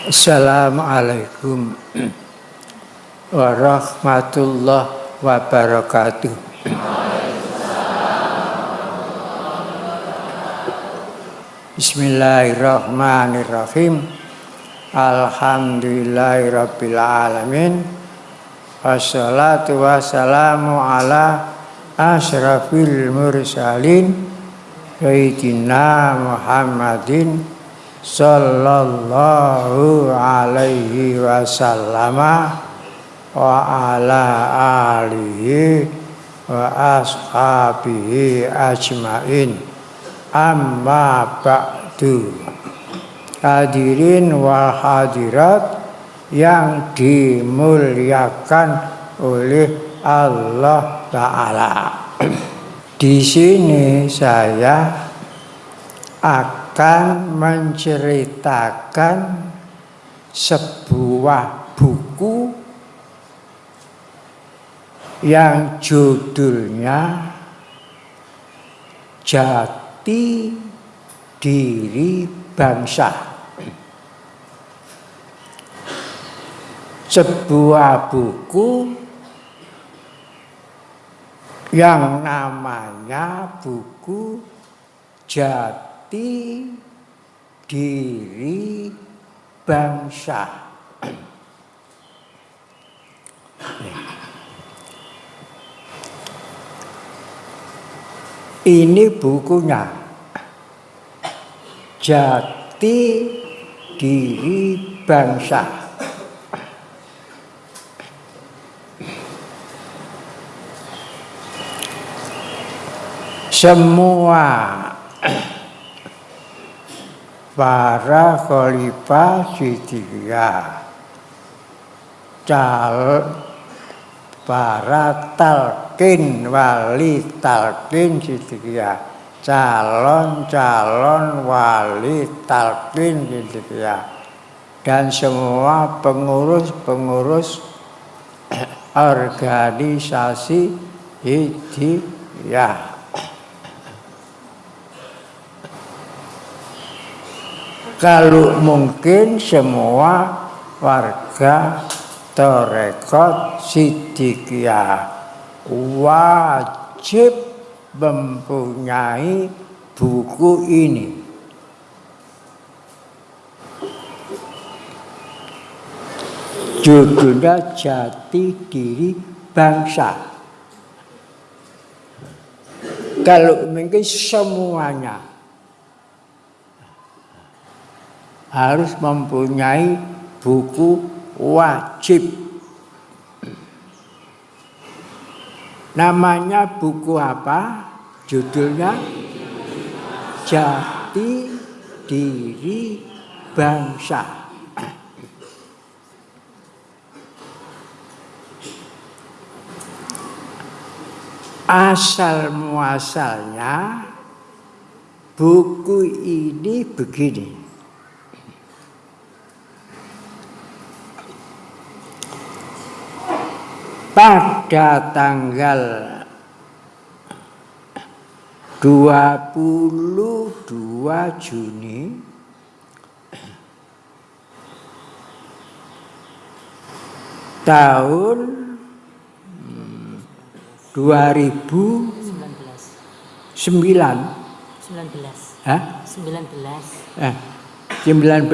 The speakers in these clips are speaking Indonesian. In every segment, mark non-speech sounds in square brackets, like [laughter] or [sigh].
Assalamualaikum [clears throat] warahmatullahi wabarakatuh. Bismillahirrahmanirrahim. Alhamdulillahirabbil alamin. Wassalatu wassalamu ala asyrafil mursalin Sayyidina Muhammadin sallallahu alaihi wasallam wa ala alihi wa ashabihi ajmain. Amma ba'du. Hadirin wal hadirat yang dimuliakan oleh Allah Ta'ala. [clears throat] Di sini saya akan akan menceritakan sebuah buku yang judulnya Jati Diri Bangsa. Sebuah buku yang namanya buku Jati jati diri bangsa. Ini bukunya. Jati diri bangsa. Semua para khalifah Sidiyah cal para talkin wali talkin Sidiyah calon-calon wali talkin Sidiyah dan semua pengurus-pengurus [clears throat] organisasi Hidayah kalau mungkin semua warga Torekot Sidikiyah wajib mempunyai buku ini. Judulnya Jati Diri Bangsa. Kalau mungkin semuanya harus mempunyai buku wajib. Namanya buku apa? Judulnya Jati Diri Bangsa. Asal muasalnya buku ini begini. Pada tanggal 22 Juni tahun 2019 19 Hah? 19 eh, 19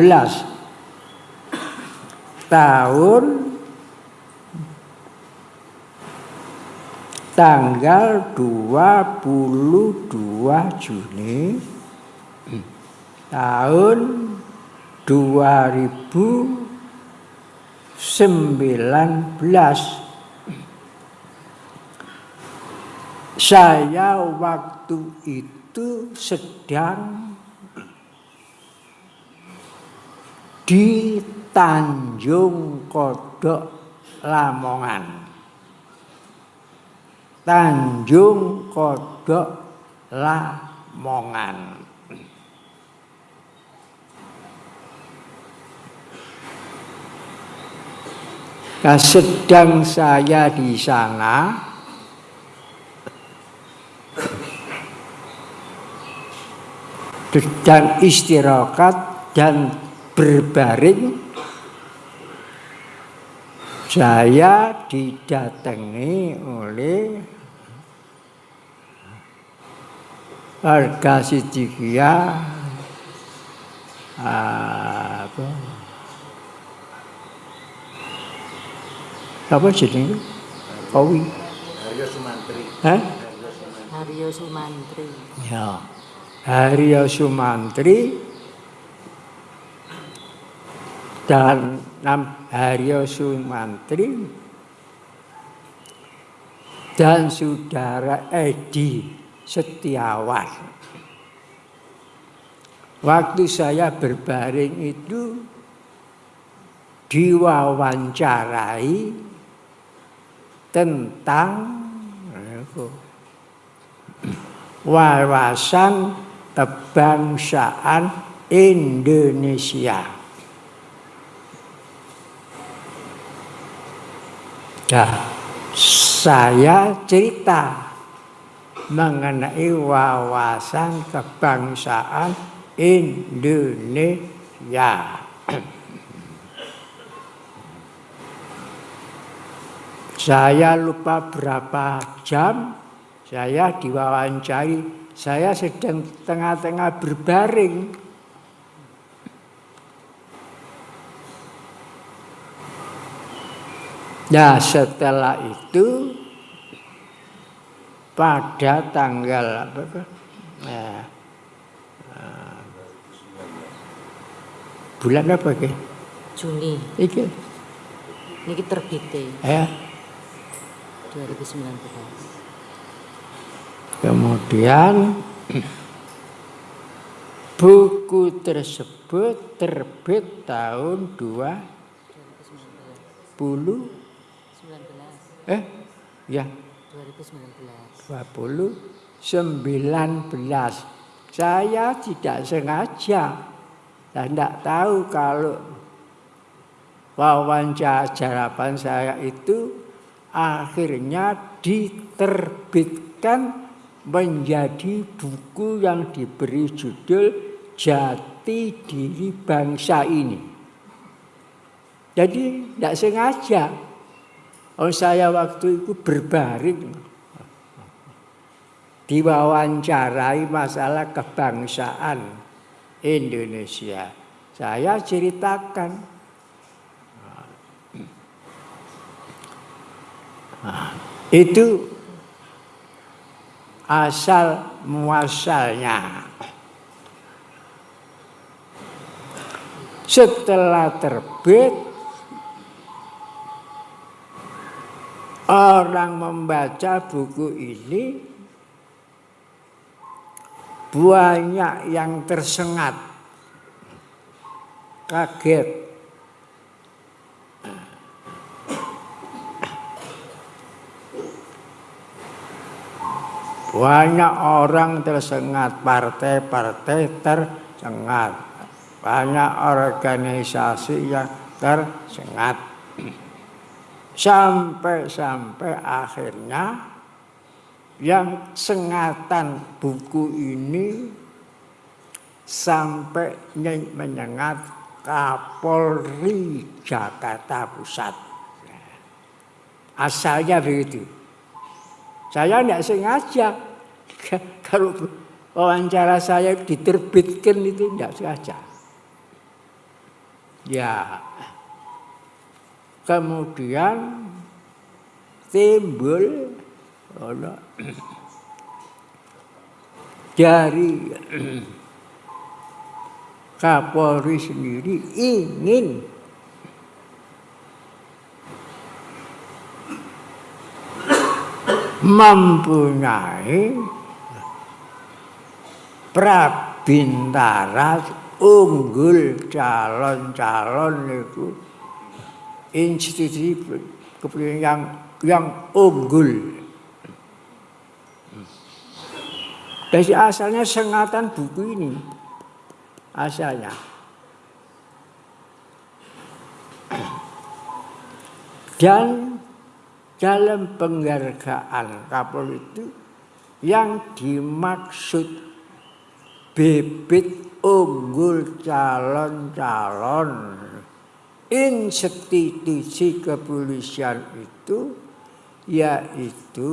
tahun tanggal 22 Juni tahun 2019 saya waktu itu sedang di Tanjung Kodok Lamongan Tanjung Kodok Lamongan. Nah, sedang saya di sana sedang istirahat dan berbaring saya didatangi oleh warga Sidikia apa? Apa jenenge? Kowi. Haryo Sumantri. Hah? Haryo Sumantri. Ya. Haryo Sumantri. Dan Nam Haryo Sumantri. Dan saudara Edi Setiawan. Waktu saya berbaring itu diwawancarai tentang wawasan kebangsaan Indonesia. Nah, saya cerita mengenai wawasan kebangsaan Indonesia. Saya lupa berapa jam saya diwawancari. Saya sedang tengah-tengah berbaring. Nah setelah itu pada tanggal apa? Nah, Bulan apa ke? Juni. Iki. Niki terbite. Ya. 2019. Kemudian buku tersebut terbit tahun 20 19. Eh, ya. 2019. 20 19. Saya tidak sengaja saya tidak tahu kalau wawancara saya itu akhirnya diterbitkan menjadi buku yang diberi judul Jati Diri Bangsa ini. Jadi tidak sengaja. Oh saya waktu itu berbaring diwawancarai masalah kebangsaan Indonesia. Saya ceritakan. Itu asal muasalnya. Setelah terbit, orang membaca buku ini banyak yang tersengat, kaget. Banyak orang tersengat, partai-partai tersengat. Banyak organisasi yang tersengat. Sampai-sampai akhirnya yang sengatan buku ini sampai menyengat Kapolri Jakarta Pusat. Asalnya begitu. Saya tidak sengaja. [laughs] Kalau wawancara saya diterbitkan itu tidak sengaja. Ya. Kemudian timbul dari Kapolri sendiri ingin mempunyai prabintara unggul calon-calon itu institusi yang yang unggul Dari asalnya sengatan buku ini. Asalnya. Dan dalam penghargaan Kapolri itu yang dimaksud bibit unggul calon-calon institusi kepolisian itu yaitu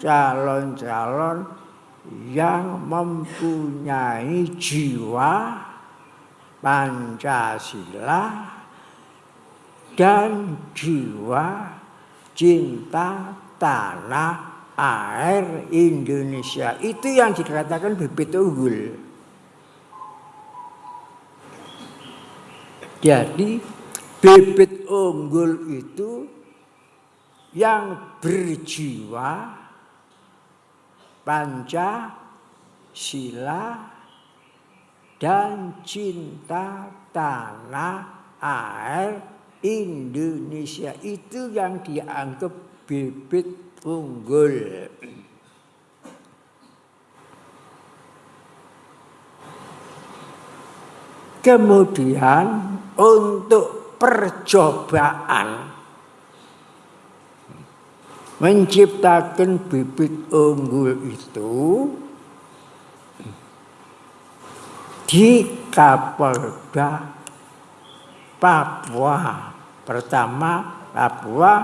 calon-calon yang mempunyai jiwa Pancasila dan jiwa cinta tanah air Indonesia. Itu yang dikatakan bibit unggul. Jadi bibit unggul itu yang berjiwa Pancasila dan cinta tanah air Indonesia itu yang dianggap bibit unggul. Kemudian untuk percobaan menciptakan bibit unggul itu di Kapolda Papua. Pertama Papua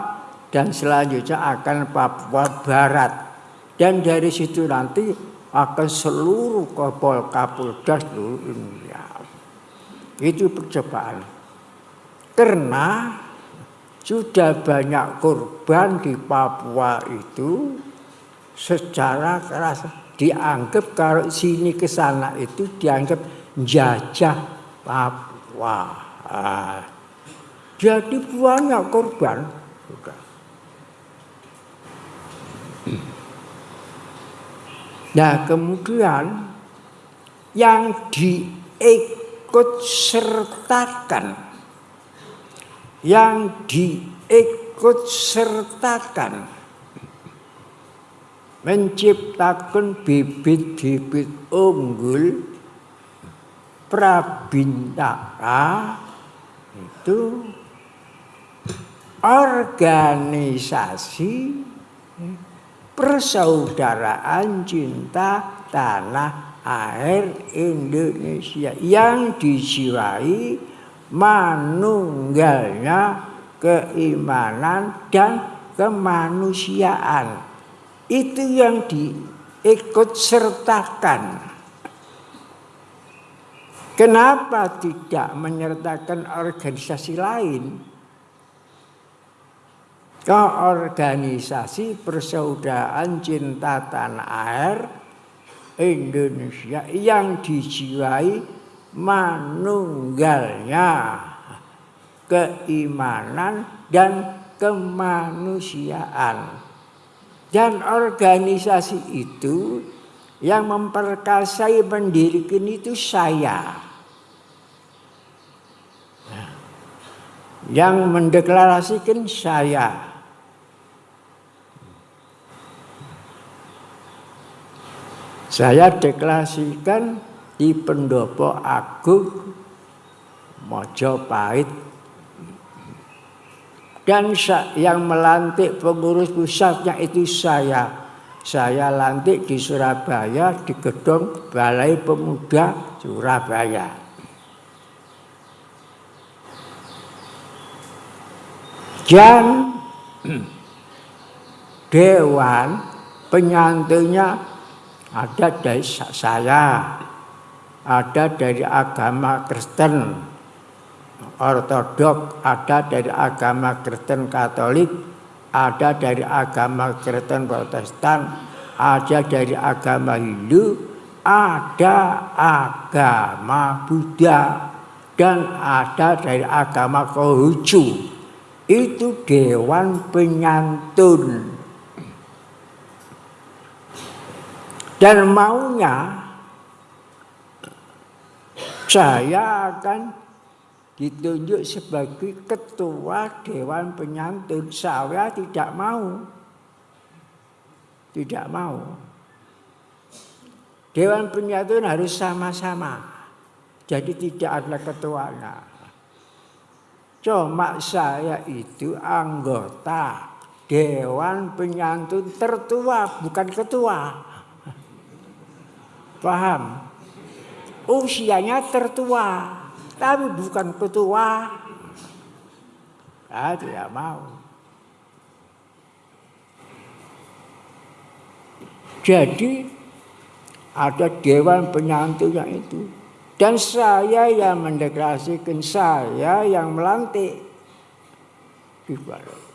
dan selanjutnya akan Papua Barat. Dan dari situ nanti akan seluruh kapol kapolda seluruh Indonesia. Itu percobaan. Karena sudah banyak korban di Papua itu secara keras dianggap kalau sini ke sana itu dianggap jajah Papua. Ah. Jadi banyak korban. Nah kemudian yang diik ikut sertakan yang diikut sertakan. Menciptakan bibit-bibit unggul Prabintaka itu organisasi persaudaraan cinta tanah air Indonesia yang dijiwai manunggalnya keimanan dan kemanusiaan. Itu yang diikut sertakan. Kenapa tidak menyertakan organisasi lain? Ke organisasi persaudaraan cinta tanah air Indonesia yang dijiwai manunggalnya keimanan dan kemanusiaan. Dan organisasi itu yang memperkasai mendirikan itu saya. Yang mendeklarasikan saya. Saya deklarasikan di pendopo agung Mojopahit dan yang melantik pengurus pusatnya itu saya. Saya lantik di Surabaya di gedung Balai Pemuda Surabaya. Dan [clears throat] Dewan penyantunya ada dari saya, ada dari agama Kristen, Ortodok, ada dari agama Kristen Katolik, ada dari agama Kristen Protestan, ada dari agama Hindu, ada agama Buddha, dan ada dari agama Konghucu. Itu dewan penyantun Dan maunya saya akan ditunjuk sebagai ketua Dewan Penyantun. Saya tidak mau. Tidak mau. Dewan Penyantun harus sama-sama. Jadi tidak ada ketuanya. Cuma saya itu anggota Dewan Penyantun tertua, bukan ketua. Paham? Usianya tertua, tapi bukan ketua. Saya tidak mau. Jadi ada dewan penyantunya itu. Dan saya yang mendeklarasikan saya yang melantik. Ibarat.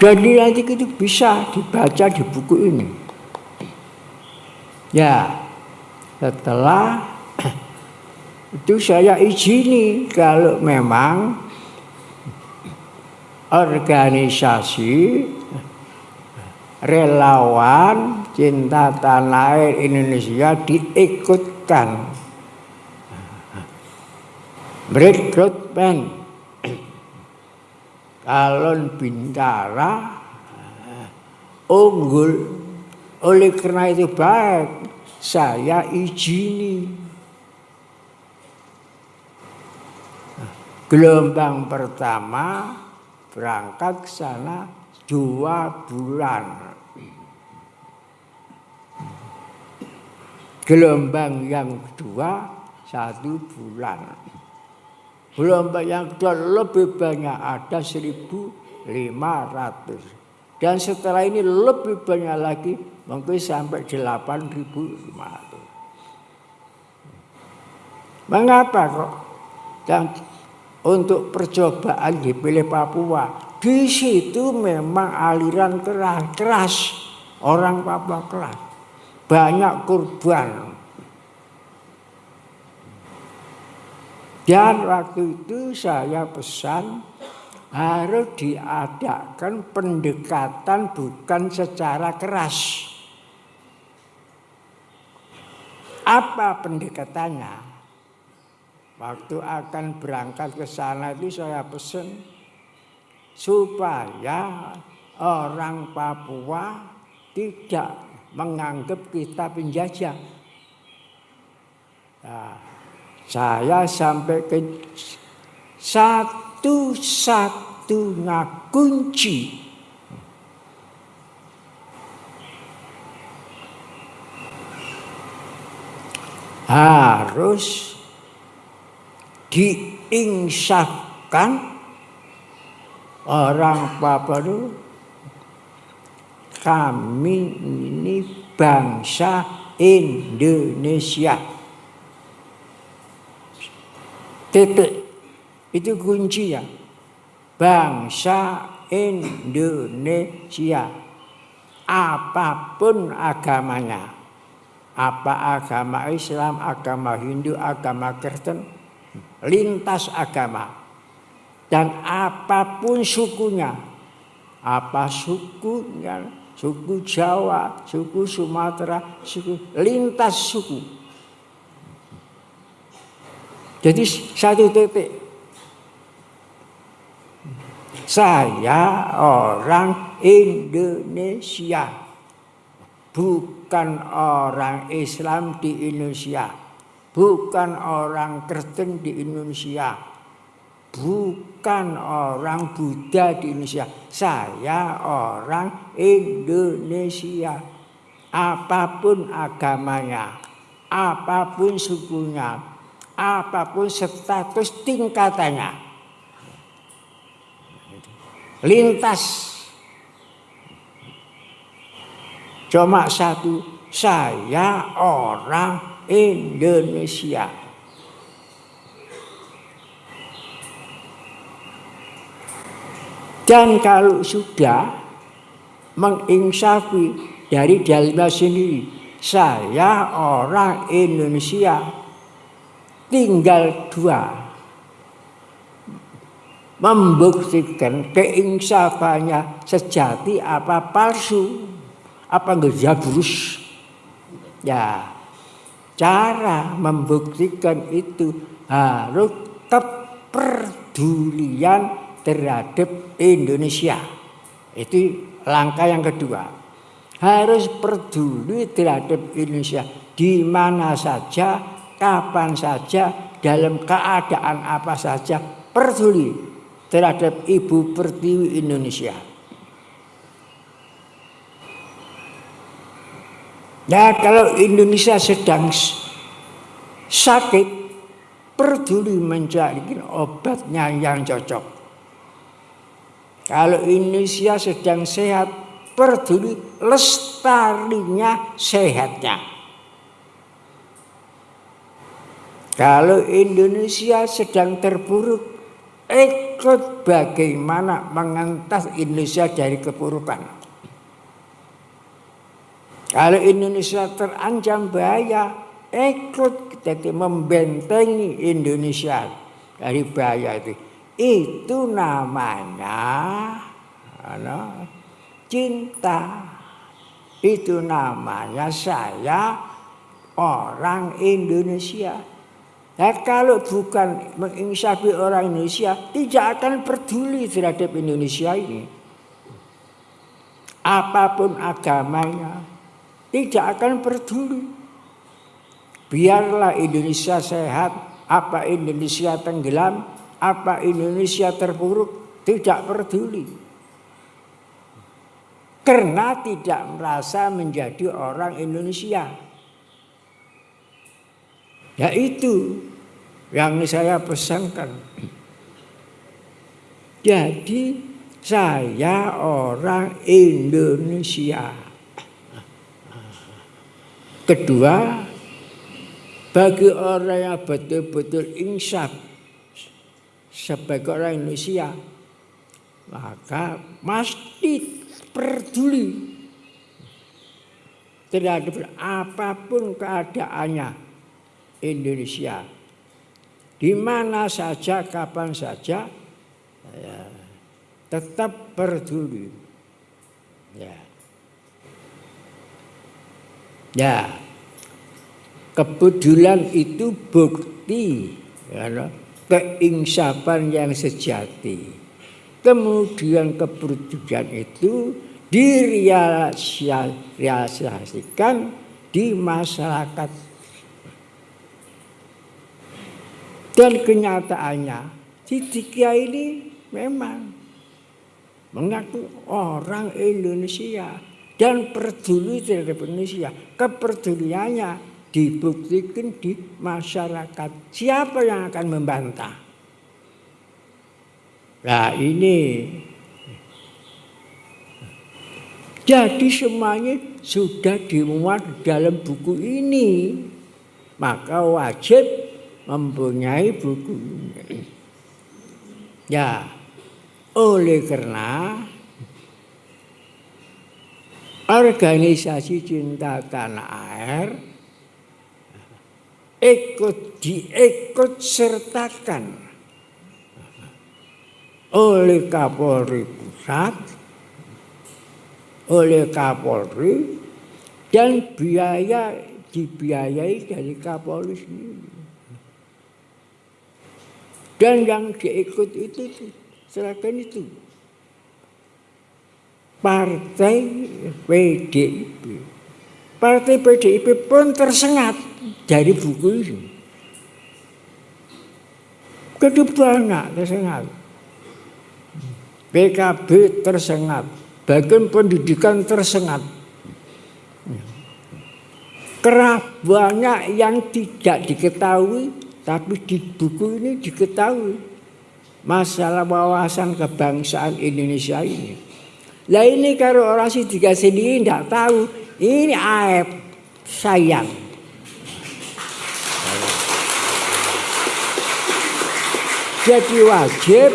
Jadi nanti itu bisa dibaca di buku ini. Ya, setelah [clears throat] itu saya izini kalau memang organisasi relawan cinta tanah air Indonesia diikutkan rekrutmen calon bintara unggul. Oleh karena itu baik saya izini. Gelombang pertama berangkat ke sana dua bulan. Gelombang yang kedua satu bulan Gelombang yang lebih banyak ada 1.500. Dan setelah ini lebih banyak lagi mungkin sampai 8.500. Mengapa kok? Dan untuk percobaan dipilih Papua. Di situ memang aliran keras, keras. Orang Papua keras. Banyak kurban. Dan waktu itu saya pesan harus diadakan pendekatan bukan secara keras. Apa pendekatannya? Waktu akan berangkat ke sana itu saya pesan supaya orang Papua tidak menganggap kita penjajah. Nah, saya sampai ke satu-satunya kunci harus diinsafkan orang Papua itu kami ini bangsa Indonesia. Titik. Itu kunci ya. Bangsa Indonesia. Apa pun agamanya. Apa agama Islam, agama Hindu, agama Kristen. Lintas agama. Dan apa pun sukunya. Apa sukunya. Suku Jawa, suku Sumatera, suku lintas suku jadi satu titik. Saya orang Indonesia. Bukan orang Islam di Indonesia. Bukan orang Kristen di Indonesia. Bukan orang Buddha di Indonesia. Saya orang Indonesia. Apa pun agamanya, apa pun sukunya, apa pun status tingkatannya. Lintas. Cuma satu, saya orang Indonesia. Dan kalau sudah mengingsafi dari dalamnya sendiri, saya orang Indonesia tinggal dua. Membuktikan keinsafannya sejati apa palsu apa ngejabrus ya cara membuktikan itu harus kepedulian terhadap Indonesia. Itu langkah yang kedua. Harus peduli terhadap Indonesia. Di mana saja kapan saja, dalam keadaan apa saja, peduli terhadap Ibu Pertiwi Indonesia. Nah kalau Indonesia sedang sakit peduli mencari obatnya yang cocok. Kalau Indonesia sedang sehat, peduli lestarinya sehatnya. Kalau Indonesia sedang terpuruk, ikut bagaimana mengentas Indonesia dari kepurukan. Kalau Indonesia terancam bahaya, ikut kita membentengi Indonesia dari bahaya itu. Itu namanya ano, cinta. Itu namanya saya orang Indonesia. Nah, kalau bukan menginsafi orang Indonesia, tidak akan peduli terhadap Indonesia ini. Apa pun agamanya, tidak akan peduli. Biarlah Indonesia sehat, apa Indonesia tenggelam, apa Indonesia terpuruk, tidak peduli. Karena tidak merasa menjadi orang Indonesia. Ya itu yang saya pesankan. Jadi saya orang Indonesia. Kedua, bagi orang yang betul-betul insaf sebagai orang Indonesia, maka pasti peduli terhadap apa pun keadaannya Indonesia. Di mana saja, kapan saja, ya, tetap peduli. Ya. Ya, kepedulian itu bukti ya, keinsapan yang sejati. Kemudian kepedulian itu direalisasikan di masyarakat. Dan kenyataannya, Sidikia ini memang mengaku orang Indonesia dan peduli terhadap Indonesia. Kepeduliannya dibuktikan di masyarakat. Siapa yang akan membantah? Nah ini jadi semuanya sudah dimuat dalam buku ini. Maka wajib mempunyai buku. Ya, oleh karena organisasi cinta tanah air ikut diikut sertakan oleh Kapolri Pusat, oleh Kapolri, dan biaya dibiayai dari Kapolri sendiri. Dan yang diikut itu, serahkan itu partai PDIP. Partai PDIP pun tersengat dari buku ini. Kedua tersengat. PKB tersengat. Bagian pendidikan tersengat. Kerap banyak yang tidak diketahui, tapi di buku ini diketahui masalah wawasan kebangsaan Indonesia ini. Lah ini kalau orang tiga sendiri tidak tahu, ini aib sayang. Jadi wajib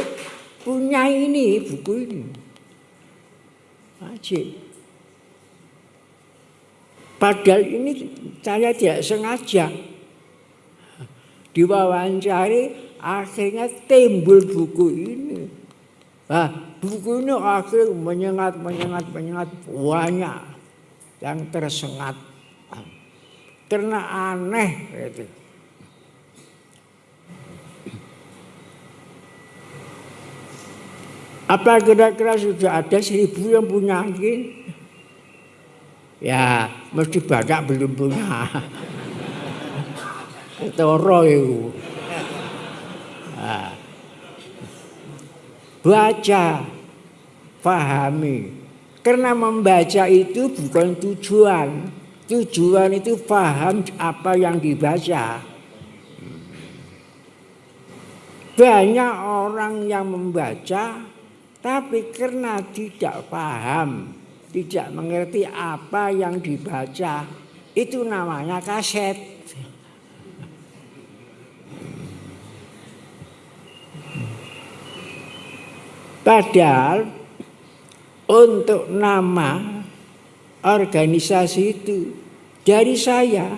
punya ini buku ini. Wajib. Padahal ini saya tidak sengaja diwawancari akhirnya timbul buku ini. Nah, buku ini akhirnya menyengat, menyengat, menyengat banyak yang tersengat. Karena aneh gitu. Apa kira-kira sudah ada seribu yang punya ini? Ya, mesti banyak belum punya. Ketoro itu. Nah baca, pahami. Karena membaca itu bukan tujuan. Tujuan itu paham apa yang dibaca. banyak orang yang membaca tapi karena tidak paham, tidak mengerti apa yang dibaca, itu namanya kaset. Padahal untuk nama organisasi itu dari saya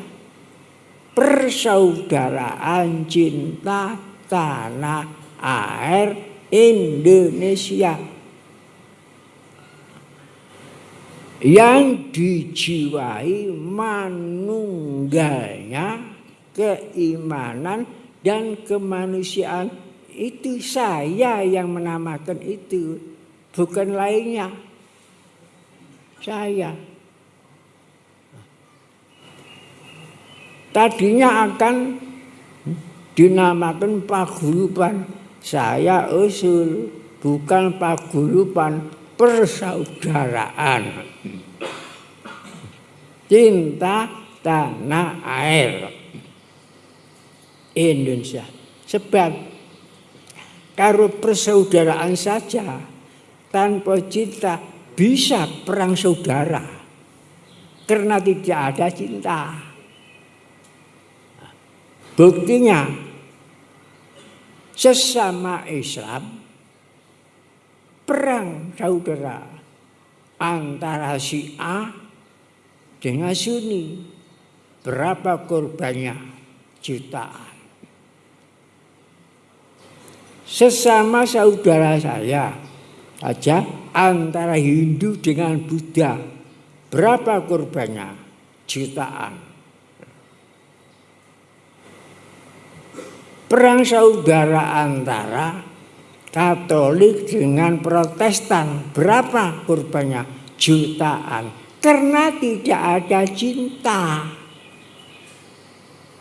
persaudaraan cinta tanah air Indonesia. Yang dijiwai manunggalnya keimanan dan kemanusiaan itu saya yang menamakan itu bukan lainnya saya tadinya akan dinamakan paguyuban saya usul bukan paguyuban persaudaraan. Cinta tanah air Indonesia. Sebab karo persaudaraan saja tanpa cinta bisa perang saudara. Karena tidak ada cinta. Buktinya sesama Islam perang saudara antara si A dengan Sunni berapa korbannya jutaan sesama saudara saya aja antara Hindu dengan Buddha berapa korbannya jutaan perang saudara antara Katolik dengan Protestan. Berapa korbannya? Jutaan. Karena tidak ada cinta.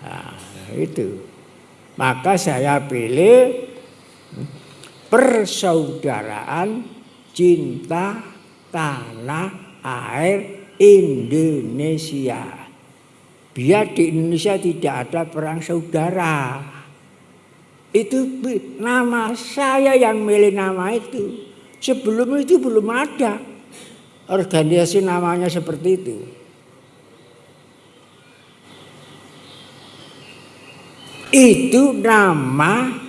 Nah, itu. Maka saya pilih persaudaraan cinta tanah air Indonesia. Biar di Indonesia tidak ada perang saudara. Itu nama saya yang milih nama itu. Sebelum itu belum ada organisasi namanya seperti itu. Itu nama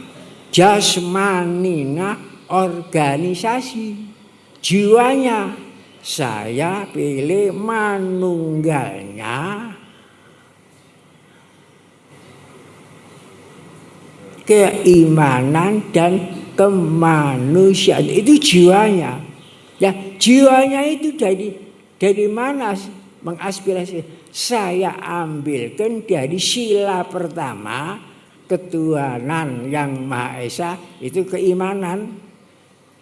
jasmanina organisasi. Jiwanya saya pilih manunggalnya. Keimanan dan kemanusiaan itu jiwanya. Ya jiwanya itu dari dari mana mengaspirasi. Saya ambilkan dari sila pertama ketuhanan yang maha esa itu keimanan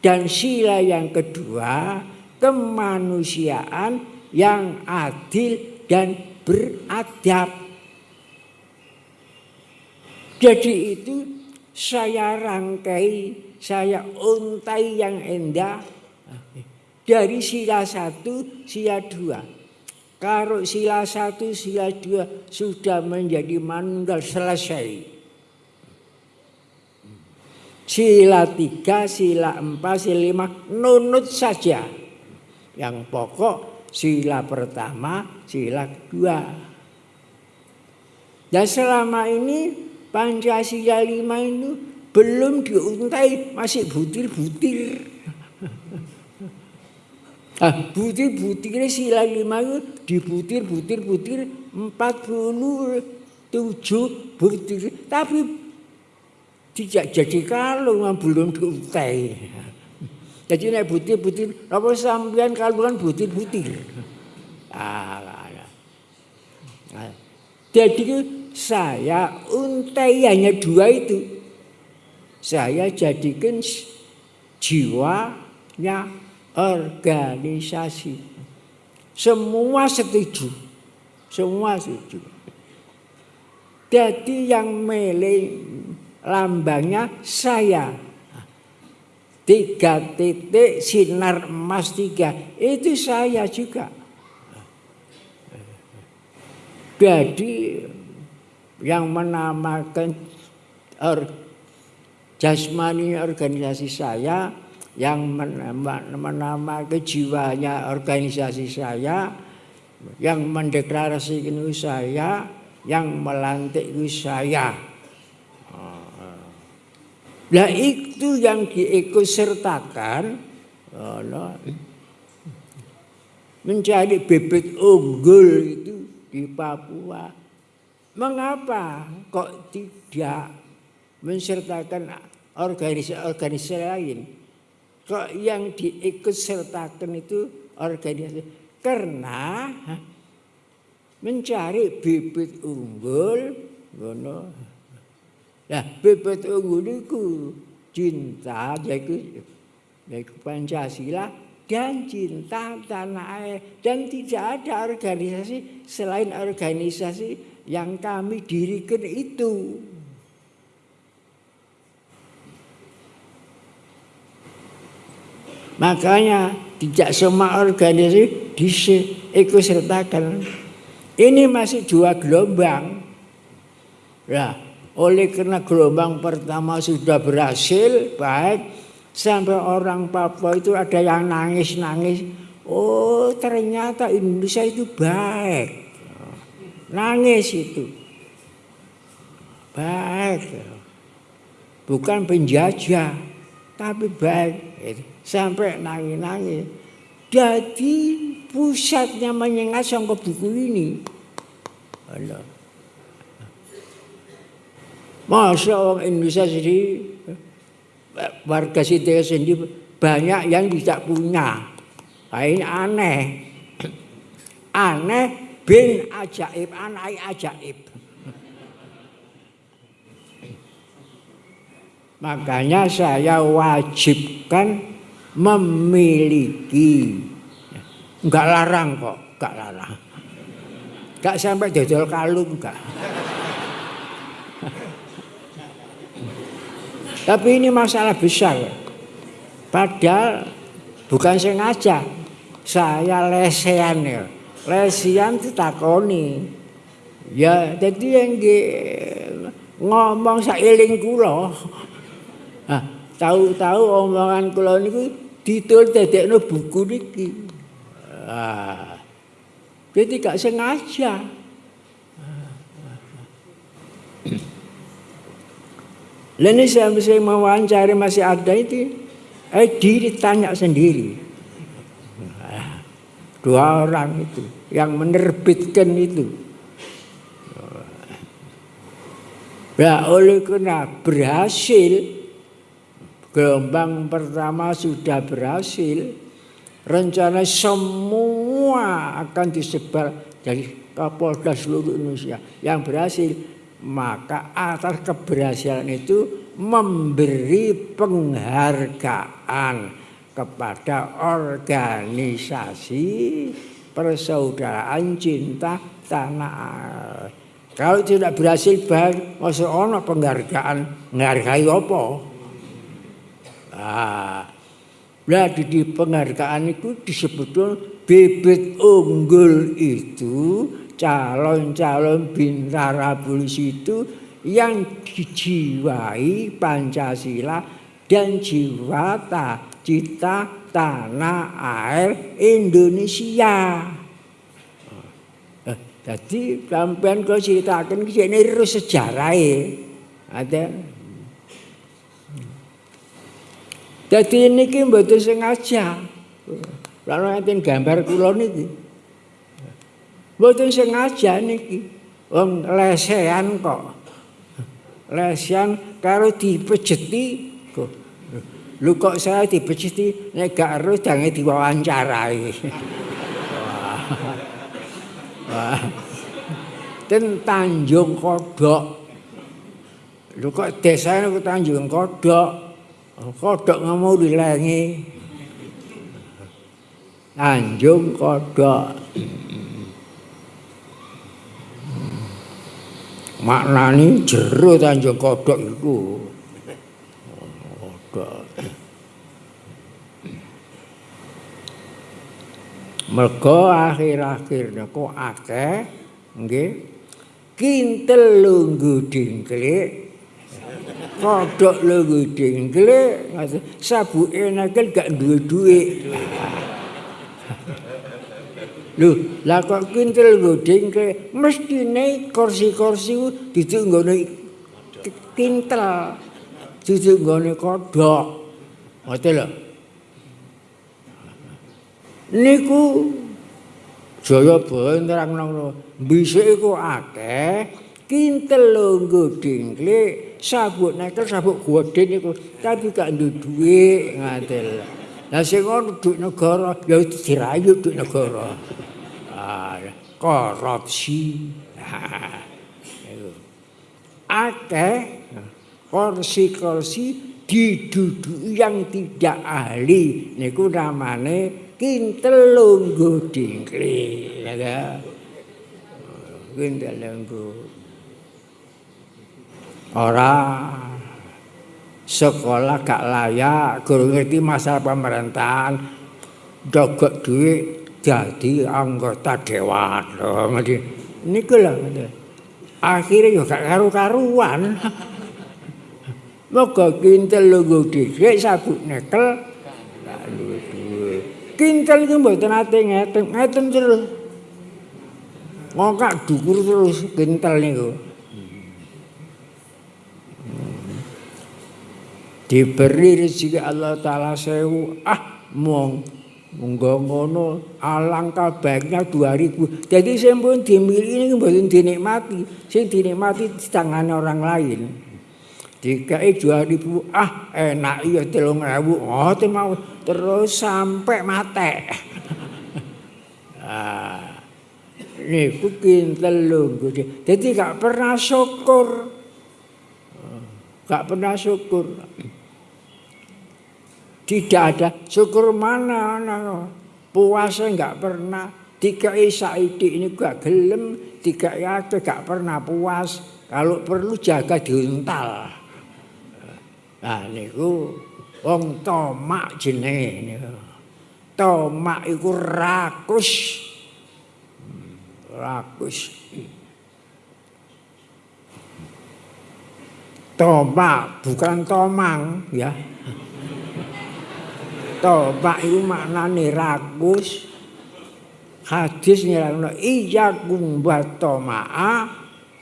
dan sila yang kedua kemanusiaan yang adil dan beradab jadi itu saya rangkai, saya untai yang indah dari sila satu, sila dua. Kalau sila satu, sila dua sudah menjadi manunggal selesai. Sila tiga, sila empat, sila lima, nunut saja. Yang pokok sila pertama, sila kedua. Dan selama ini Pancasila lima itu belum diuntai masih butir-butir. [laughs] Ah, butir-butir sila lima itu dibutir-butir-butir empat puluh tujuh butir. Tapi tidak jadi kalau belum diuntai. Jadi nek butir-butir, apa sampean kalungan butir-butir. Ah, jadi saya untai hanya dua itu. Saya jadikan jiwanya organisasi. Semua setuju. Semua setuju. Jadi yang milih lambangnya saya. Tiga titik sinar emas tiga. Itu saya juga. Jadi yang menamakan jasmani organisasi saya yang menama kejiwanya organisasi saya yang mendeklarasikan saya yang melantik saya Nah itu yang diikut sertakan mencari bibit unggul itu di Papua. Mengapa kok tidak mensertakan organisasi-organisasi lain? Kok yang diikut sertakan itu organisasi? Karena mencari bibit unggul. Nah, bibit unggul itu cinta, yaitu, yaitu Pancasila dan cinta tanah air dan tidak ada organisasi selain organisasi yang kami dirikan itu. Makanya tidak semua organisasi diikut sertakan. Ini masih dua gelombang. Nah, oleh karena gelombang pertama sudah berhasil, baik Sampai orang Papua itu ada yang nangis-nangis. Oh ternyata Indonesia itu baik. Nangis itu. Baik. Bukan penjajah. Tapi baik. Sampai nangis-nangis. Jadi pusatnya menyengat sama buku ini. Masa orang Indonesia sendiri warga Siti sendiri banyak yang tidak punya. Nah, ini aneh. Aneh bin ajaib, anak ajaib. Makanya saya wajibkan memiliki. Enggak larang kok, enggak larang. Enggak sampai dodol kalung enggak. Tapi ini masalah besar. Padahal bukan sengaja. Saya lesean ya. Lesean ditakoni. Ya, jadi yang ngomong sailing kula. [laughs] Nah, tahu-tahu omongan kula niku ditul dadekno buku niki. Ah. Jadi gak sengaja. Lalu saya bisa mewawancari masih ada itu, eh diri tanya sendiri. Dua orang itu yang menerbitkan itu. Nah, oleh karena berhasil, gelombang pertama sudah berhasil, rencana semua akan disebar dari Kapolda seluruh Indonesia yang berhasil maka atas keberhasilan itu memberi penghargaan kepada organisasi persaudaraan cinta tanah air. Kalau tidak berhasil baik, masuk ono penghargaan, menghargai apa? Nah, nah di penghargaan itu disebut bibit unggul itu calon-calon bintara polisi itu yang dijiwai Pancasila dan jiwa ta, cita tanah air Indonesia. Eh, jadi sampean kau ceritakan ini terus sejarah ada. Jadi ini betul sengaja. Lalu nanti gambar kulon itu. Mboten sengaja niki. Wong lesehan kok. Lesehan karo dipejeti kok. Lu kok saya dipejeti nek gak ero jange diwawancarai. Wah. Ten Tanjung Kodok. Lu kok desa niku Tanjung Kodok. Kodok ngomong dilengi. Tanjung Kodok. maknani jero tanjung kodok itu mergo akhir-akhir niku akeh nggih kintel lunggu dingklik kodok lunggu dingklik sabuke nekel gak duwe-duwe. Lho, lah kok kintil goding ke mestine kursi-kursi duduk nggone kintel. Duduk nggone kodok. Ngoten lho. Niku Jaya Baya nerangno bisik iku akeh kintel lho godingkle sabuk nekel sabuk goding iku tapi gak duwe duit ngaten. Lah sing ngono duit negara ya dirayu duit negara. korupsi. Akeh kursi-kursi diduduki yang tidak ahli. Niku namane kintel lungguh dingkli ya kintel lungguh ora sekolah gak layak guru ngerti masalah pemerintahan dogok duit jadi anggota dewan. Loh ngerti? Niku lho akhirnya gak karu-karuan. [laughs] Moga kintel lungguh dikek sabuk nekel lalu duwe. Kintel iki mboten ate ngeten ngeten terus. Ngokak dukur terus kintel niku diberi rezeki Allah taala sewu ah mong Monggo ngono alangkah baiknya 2000. Jadi sing pun dimiliki ini mboten dinikmati, sing dinikmati di tangan orang lain. Dikai 2000, ah enak iya 3000. Oh, mau terus sampai mate. ah. Niku kintel lho. Jadi gak pernah syukur. Gak pernah syukur. Tidak ada syukur mana, mana. puasa enggak pernah. Tiga saiki ini gak gelem, tiga itu gak pernah puas. Kalau perlu jaga diuntal. Nah niku wong tomak niku. Tomak iku rakus. Rakus. Tomak bukan tomang ya. Toba iku maknane ragus. Hadis nyerangno iya kumbat toma'a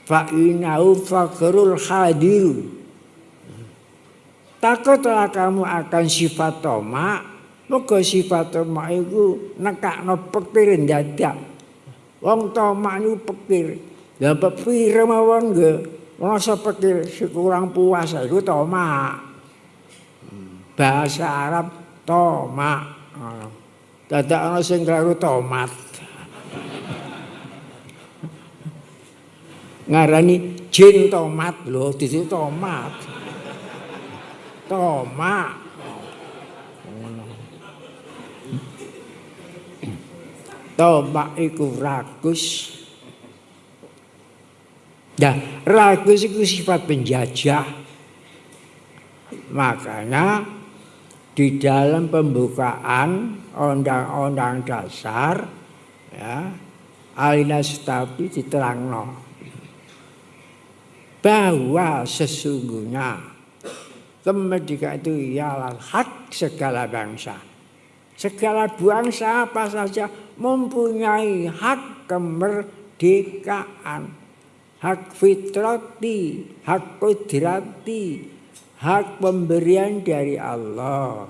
fa inau fakrul hadir. Takutlah kamu akan sifat toma, moga sifat toma itu nekakno pekir dadak. Wong toma niku pekir. Lah pekir mawon nggih. Rasa pekir kurang puas iku toma. Bahasa Arab tomat. Dadak ana sing karo tomat. Ngarani jin tomat lho, dadi tomat. Tomat. Tomat iku ragus. Ya, ragus itu sifat penjajah. Makanya di dalam pembukaan undang-undang dasar ya alina tapi diterangno. Bahwa sesungguhnya kemerdekaan itu ialah hak segala bangsa. Segala bangsa apa saja mempunyai hak kemerdekaan. Hak fitrati hak kudrati hak pemberian dari Allah.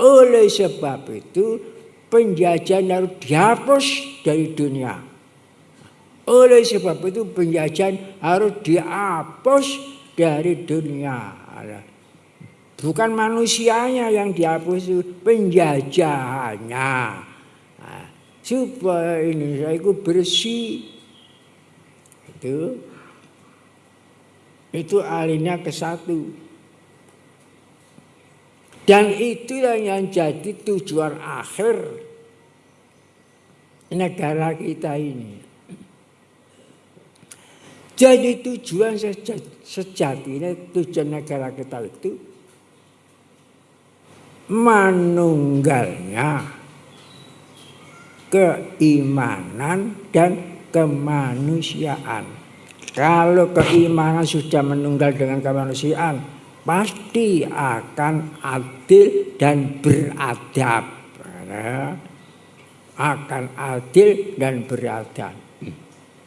Oleh sebab itu penjajahan harus dihapus dari dunia. Oleh sebab itu penjajahan harus dihapus dari dunia. Bukan manusianya yang dihapus penjajahannya. Nah, supaya Indonesia itu bersih. Itu itu alihnya ke satu. Dan itulah yang jadi tujuan akhir negara kita ini. Jadi tujuan sejatinya tujuan negara kita itu manunggalnya keimanan dan kemanusiaan. Kalau keimanan sudah menunggal dengan kemanusiaan, pasti akan adil dan beradab. Akan adil dan beradab.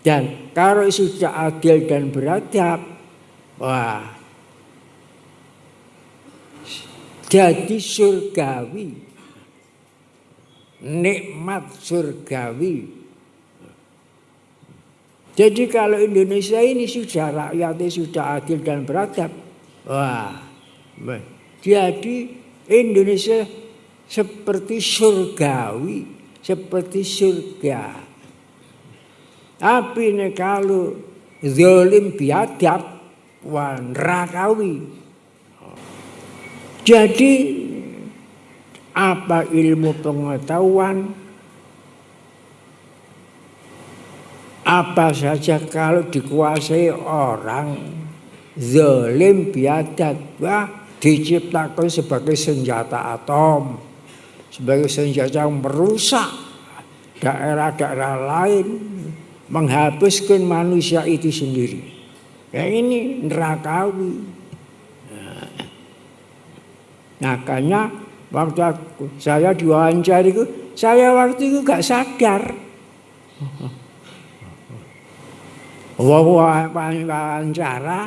Dan kalau sudah adil dan beradab, wah, jadi surgawi, nikmat surgawi jadi kalau Indonesia ini sudah rakyatnya sudah adil dan beradab, wah, jadi Indonesia seperti surgawi, seperti surga. Tapi ini kalau zolim biadab, wah nerakawi. Jadi apa ilmu pengetahuan apa saja kalau dikuasai orang zalim biadab diciptakan sebagai senjata atom sebagai senjata yang merusak daerah-daerah lain menghapuskan manusia itu sendiri. Ya ini nerakawi. Nah, makanya waktu aku, saya diwawancara itu saya waktu itu gak sadar wawancara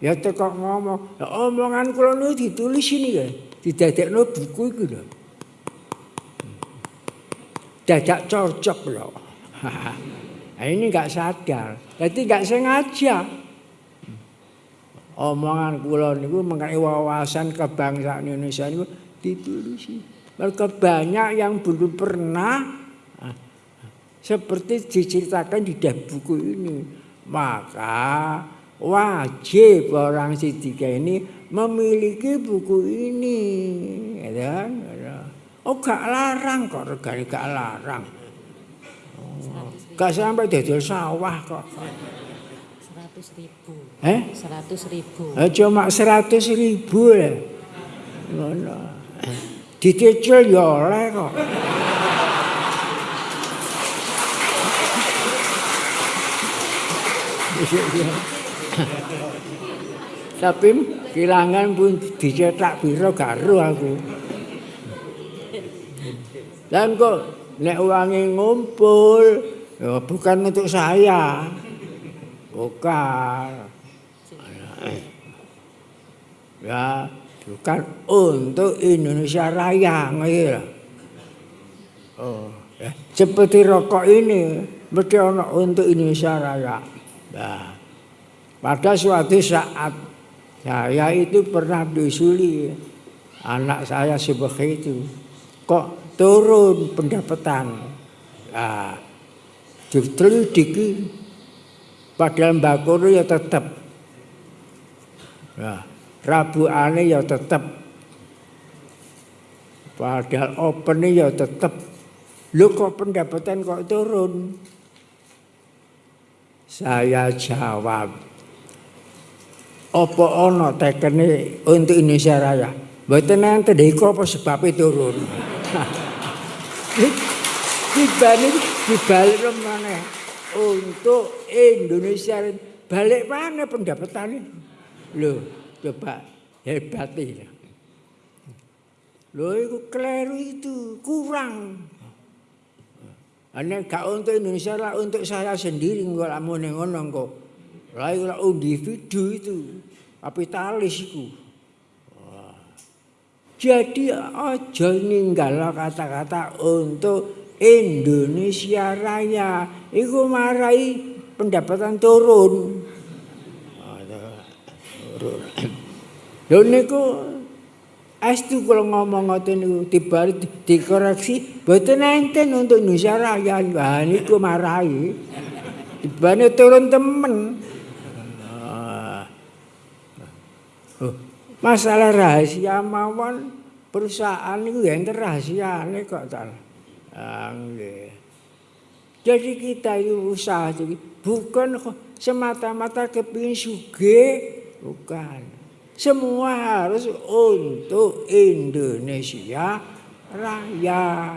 ya tekok ngomong ya, omongan kula niku ditulis ini ya didadekno buku iku lho. Dadak cocok lho. [laughs] Nah, ini nggak sadar. Jadi nggak sengaja. Omongan kula niku mengenai wawasan kebangsaan Indonesia niku ditulis mereka banyak yang belum pernah ah, seperti diceritakan di buku ini maka wajib orang Sidika ini memiliki buku ini. Ya. Oh gak larang kok regane gak larang. Oh, gak sampai dodol sawah kok. Seratus ribu. Eh? Seratus ribu. Eh, cuma seratus ribu ya. Dicicil ya oleh kok. Tapi kilangan pun dicetak biro garu aku. Dan kok nek uangnya ngumpul, ya bukan untuk saya. Bukan. Ya, bukan untuk Indonesia Raya. Gitu. Oh, ya. Seperti rokok ini, mesti untuk Indonesia Raya. Nah, pada suatu saat saya itu pernah diusuli anak saya sebagai itu kok turun pendapatan. Nah, ditelidiki padahal mbak ya tetap. Nah, Rabu aneh ya tetap. Padahal open ya tetap. Lu kok pendapatan kok turun? Saya jawab, apa ono tekene untuk Indonesia Raya? Mboten enten iku apa sebab turun. [laughs] Dibalik dibalik mana? Untuk Indonesia balik mana pendapatannya? Loh, coba hebat ini. Loh, itu keliru itu, kurang. Ane gak untuk Indonesia lah untuk saya sendiri nggak mau ngono kok. Lah individu itu kapitalis itu. Jadi aja ninggal kata-kata untuk Indonesia Raya. Iku marai pendapatan turun. Turun. Lho niku Astu kalau ngomong ngoten niku dibalik dikoreksi boten enten untuk Indonesia Raya. Lah niku marahi. Dibane turun temen. Oh, masalah rahasia mawon perusahaan niku ya enten rahasiane kok ta. Ah nggih. Jadi kita itu usaha jadi bukan semata-mata kepingin sugih, bukan. Semua harus untuk Indonesia Raya.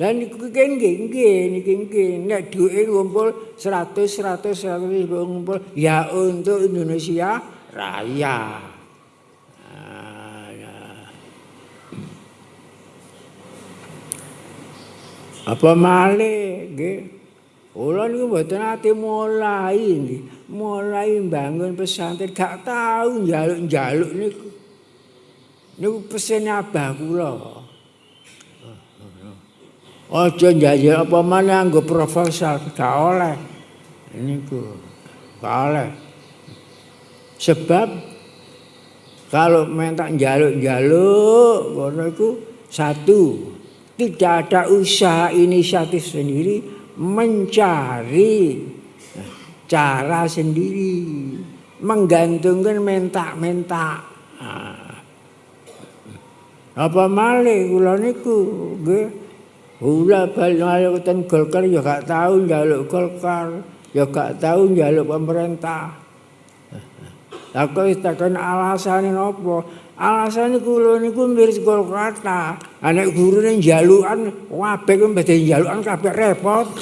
Nggih niki nggih nek duwe ngumpul 100 100 100 ngumpul ya untuk Indonesia Raya. Ah, ya. Apa malih nggih? Kula niku mboten ate mulai. Mulai bangun pesantren gak tahu njaluk-njaluk niku. Niku pesen abah kula. Aja njajal apa mana nggo proposal gak oleh. Niku gak oleh. Sebab kalau minta njaluk-njaluk ngono iku satu tidak ada usaha inisiatif sendiri mencari cara sendiri menggantungkan minta-minta. Nah. Apa malih kula niku balik ten Golkar ya gak tahu njaluk Golkar, ya gak tahu njaluk pemerintah. Aku takon alasane? Alasane kula niku miris Golkar ta. Anek gurune njalukan kabeh ku badhe njalukan kabeh repot. [laughs]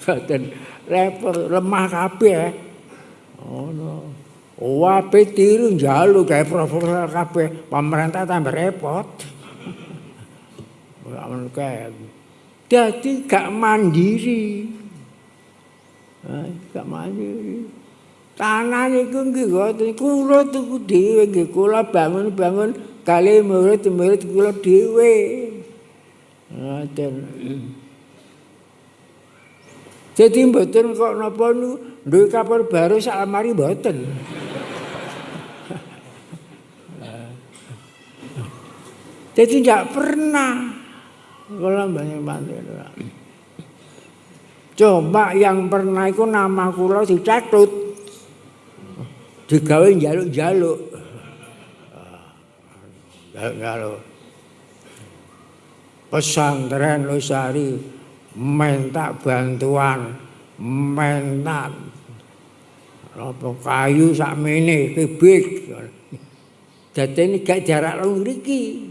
Boten repot lemah kabeh. Ono. Oh, Wape tiru njaluk gawe proposal kabeh pemerintah tambah repot. Ora kae. Dadi gak mandiri. Gak mandiri. Tanah niku nggih ngoten kula tuku dhewe nggih kula bangun-bangun kali murid-murid kula dhewe. Ngoten. Jadi mboten kok napa nu duwe kapal baru sak lamari mboten. Jadi tidak pernah Kula banyak bantu. Coba yang pernah itu nama kula dicatut. Digawe jaluk-jaluk. Jaluk-jaluk. Pesantren Losari minta bantuan, minta apa kayu sak mene kibik. Dadi ini gak jarak lu mriki.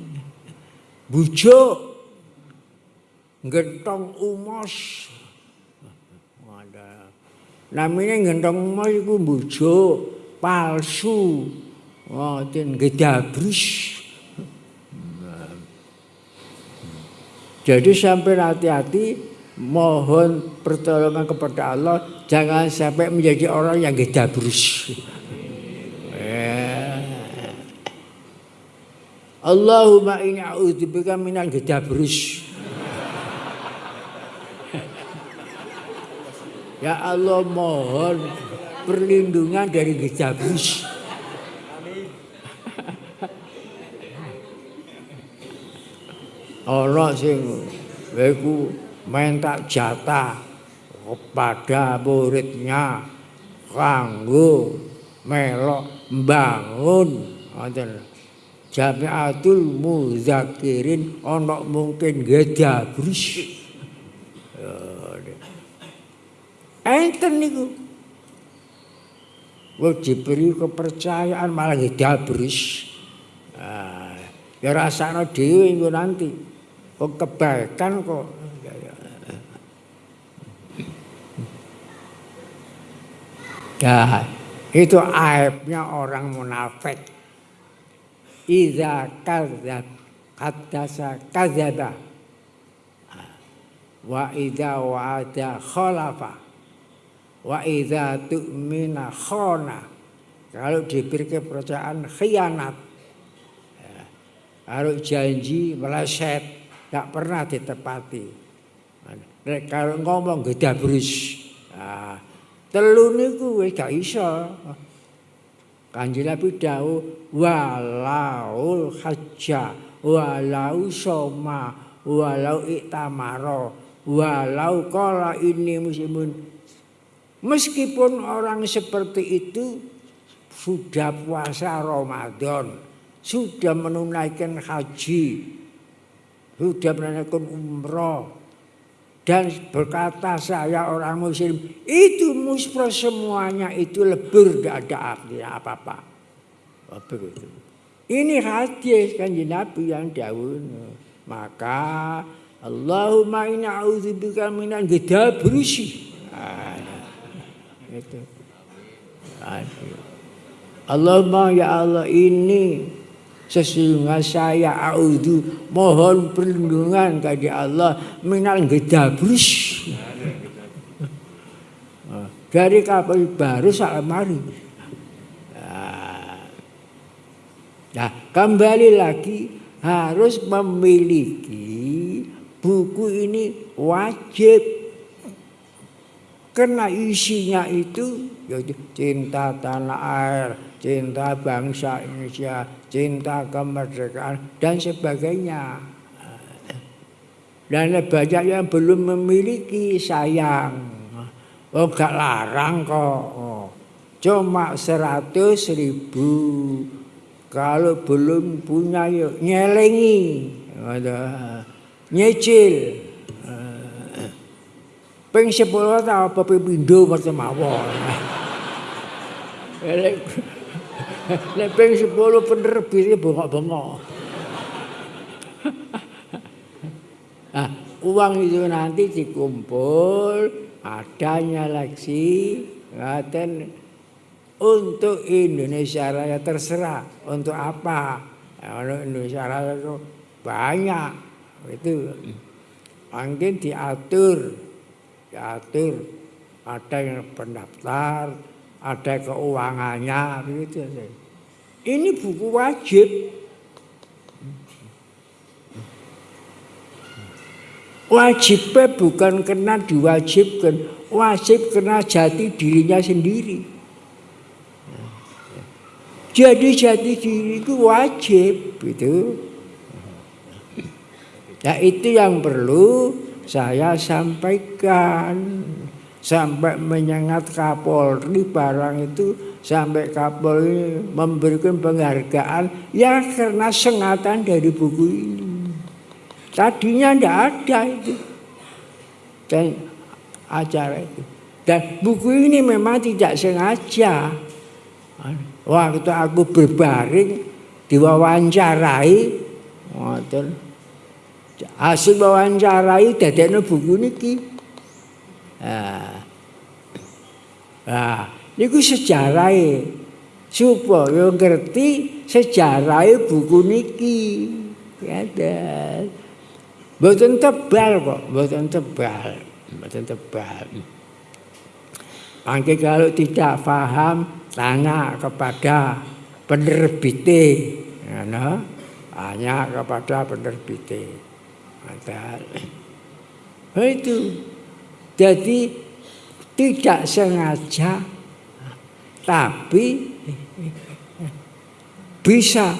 Bujuk gentong umos. Namanya gentong umos itu bujuk, palsu. Ngoten gedabrus. Jadi sampai hati-hati mohon pertolongan kepada Allah jangan sampai menjadi orang yang gedabrus. Eh. Allahumma inni a'udzubika minal gedabrus. Ya Allah mohon perlindungan dari gejabus. Allah sing iku minta jatah kepada muridnya kanggo melok bangun ngoten Jamiatul Muzakirin ana mungkin gedabrus. Enten niku. Wong diberi kepercayaan malah dabris. Ah, ya rasane dhewe engko nanti. Kok kebaikan kok. Ya, itu aibnya orang munafik. Iza kadzab haddasa kadzaba. Wa idza wa'ada khalafa. Wa idza tu'mina khana kalau diberi kepercayaan khianat. Ya. kalau janji meleset tak pernah ditepati. Kalau ngomong gedabrus. Nah, telu niku wis gak iso. Kanjeng Nabi dawuh walaul hajja walau soma walau iktamaro walau qala ini muslimun Meskipun orang seperti itu sudah puasa Ramadan, sudah menunaikan haji, sudah menunaikan umroh, dan berkata saya orang muslim, itu muspro semuanya itu lebur, tidak ada artinya apa-apa. Begitu. Ini hadis kan Nabi yang dahulu. maka Allahumma inna a'udzubika minan gedabrusi. Nah, itu. Aduh. Allahumma ya Allah ini sesungguhnya saya a'udzu mohon perlindungan kepada Allah minal gedabrus. Dari kapal baru salamari. Nah, kembali lagi harus memiliki buku ini wajib karena isinya itu yaitu cinta tanah air, cinta bangsa Indonesia, cinta kemerdekaan dan sebagainya. Dan banyak yang belum memiliki sayang. Oh gak larang kok. Cuma seratus ribu kalau belum punya yuk nyelengi, nyicil. Peng sepuluh tahun apa pindo macam mawon. Nek peng sepuluh penerbitnya bengok-bengok. Nah, uang itu nanti dikumpul, adanya leksi, ngaten untuk Indonesia Raya terserah untuk apa untuk Indonesia Raya itu banyak itu mungkin diatur diatur ada yang pendaftar ada keuangannya begitu ini buku wajib. Wajibnya bukan karena diwajibkan wajib karena jati dirinya sendiri. Jadi jati diri itu wajib itu. Ya itu yang perlu saya sampaikan sampai menyengat Kapolri barang itu sampai Kapolri memberikan penghargaan ya karena sengatan dari buku ini. Tadinya tidak ada itu dan acara itu. Dan buku ini memang tidak sengaja. Waktu aku berbaring diwawancarai. Hasil wawancarai dadekno buku niki. Nah. Nah, niku sejarahe supaya ngerti sejarahe buku niki. Ada. Mboten tebal kok, mboten tebal, mboten tebal. Angke kalau tidak paham tanya kepada penerbite ya, tanya kepada penerbite ada nah, itu jadi tidak sengaja tapi bisa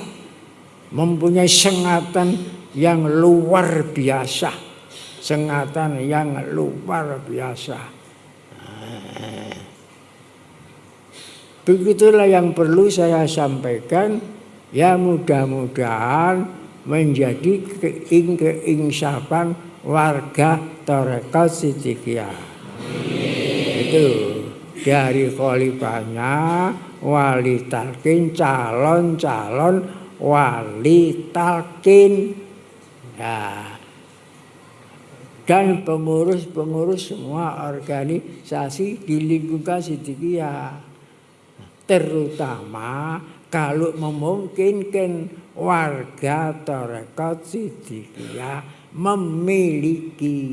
mempunyai sengatan yang luar biasa sengatan yang luar biasa Begitulah yang perlu saya sampaikan. Ya mudah-mudahan menjadi keinsapan warga Torekat Sidikia. Itu dari kolipanya wali talkin calon-calon wali talkin. Ya. Dan pengurus-pengurus semua organisasi di lingkungan Sidikia terutama kalau memungkinkan warga Torekot Sidikiyah memiliki.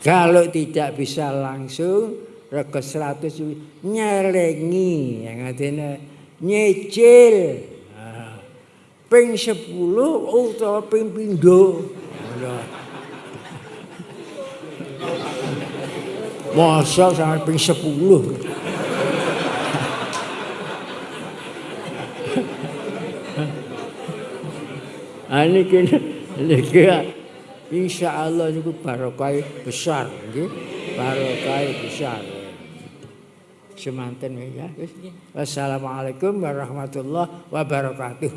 Kalau tidak bisa langsung rego 100 nyelengi yang artinya nyicil. Ping 10 utawa ping pindho. Masa sampai ping 10. Ini kini insya Allah itu barokah besar, gitu. barokah besar. Semanten ya. Wassalamualaikum warahmatullahi wabarakatuh.